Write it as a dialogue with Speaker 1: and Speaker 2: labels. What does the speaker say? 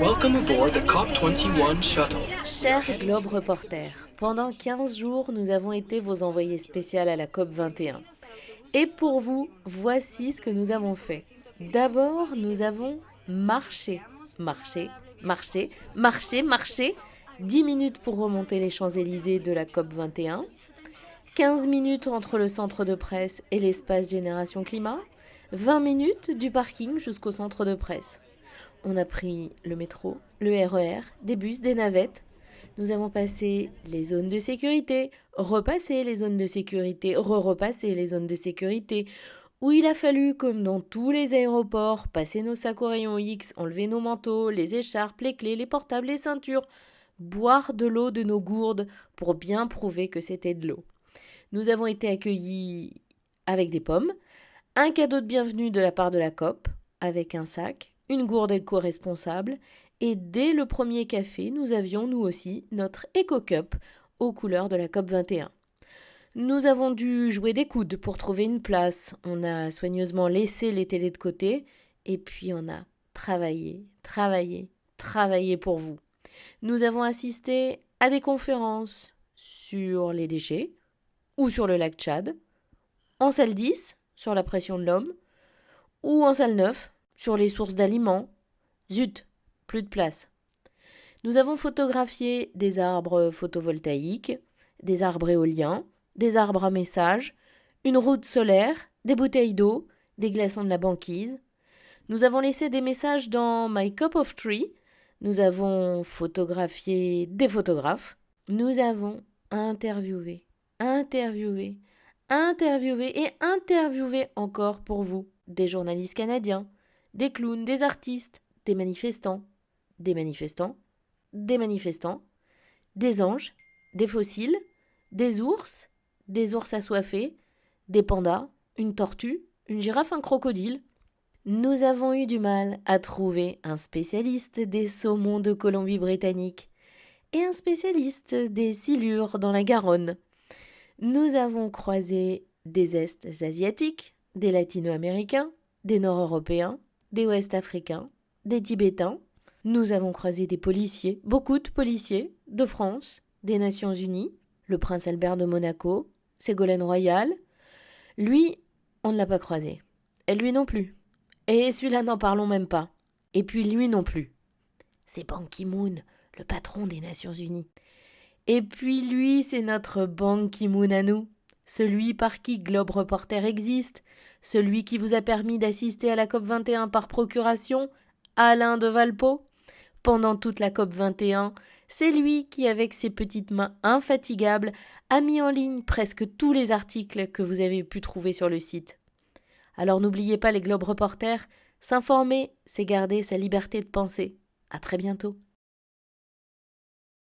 Speaker 1: Welcome aboard the COP21 shuttle.
Speaker 2: Cher Globe Reporter, pendant 15 jours, nous avons été vos envoyés spéciaux à la COP 21. Et pour vous, voici ce que nous avons fait. D'abord, nous avons marché, marché, marché, marché, marché. 10 minutes pour remonter les Champs-Élysées de la COP 21. 15 minutes entre le centre de presse et l'espace Génération Climat. 20 minutes du parking jusqu'au centre de presse. On a pris le métro, le RER, des bus, des navettes. Nous avons passé les zones de sécurité, repassé les zones de sécurité, re-repassé les zones de sécurité, où il a fallu, comme dans tous les aéroports, passer nos sacs au rayon X, enlever nos manteaux, les écharpes, les clés, les portables, les ceintures, boire de l'eau de nos gourdes pour bien prouver que c'était de l'eau. Nous avons été accueillis avec des pommes, un cadeau de bienvenue de la part de la COP, avec un sac, une gourde éco-responsable, et dès le premier café, nous avions nous aussi notre éco-cup aux couleurs de la COP 21. Nous avons dû jouer des coudes pour trouver une place, on a soigneusement laissé les télés de côté, et puis on a travaillé, travaillé, travaillé pour vous. Nous avons assisté à des conférences sur les déchets ou sur le lac Tchad, en salle 10 sur la pression de l'homme, ou en salle 9 sur les sources d'aliments. Zut, plus de place. Nous avons photographié des arbres photovoltaïques, des arbres éoliens, des arbres à message, une route solaire, des bouteilles d'eau, des glaçons de la banquise. Nous avons laissé des messages dans My Cup of Tree. Nous avons photographié des photographes. Nous avons interviewé, interviewé, interviewer et interviewer encore pour vous des journalistes canadiens, des clowns, des artistes, des manifestants, des manifestants, des manifestants, des anges, des fossiles, des ours, des ours assoiffés, des pandas, une tortue, une girafe, un crocodile. Nous avons eu du mal à trouver un spécialiste des saumons de Colombie-Britannique et un spécialiste des silures dans la Garonne. Nous avons croisé des Est asiatiques, des Latino-américains, des Nord-européens, des Ouest-africains, des Tibétains. Nous avons croisé des policiers, beaucoup de policiers, de France, des Nations Unies, le prince Albert de Monaco, Ségolène Royal. Lui, on ne l'a pas croisé. Et lui non plus. Et celui-là, n'en parlons même pas. Et puis lui non plus. C'est Ban Ki-moon, le patron des Nations Unies. Et puis lui, c'est notre Ban Ki-moon à nous, celui par qui Globe Reporter existe, celui qui vous a permis d'assister à la COP 21 par procuration, Alain de Valpo. Pendant toute la COP 21, c'est lui qui, avec ses petites mains infatigables, a mis en ligne presque tous les articles que vous avez pu trouver sur le site. Alors n'oubliez pas les Globe Reporters, s'informer, c'est garder sa liberté de penser. À très bientôt.